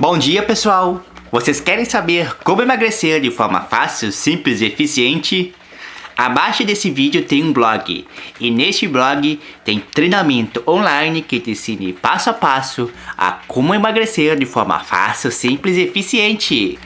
Bom dia pessoal! Vocês querem saber como emagrecer de forma fácil, simples e eficiente? Abaixo desse vídeo tem um blog e neste blog tem treinamento online que te ensine passo a passo a como emagrecer de forma fácil, simples e eficiente.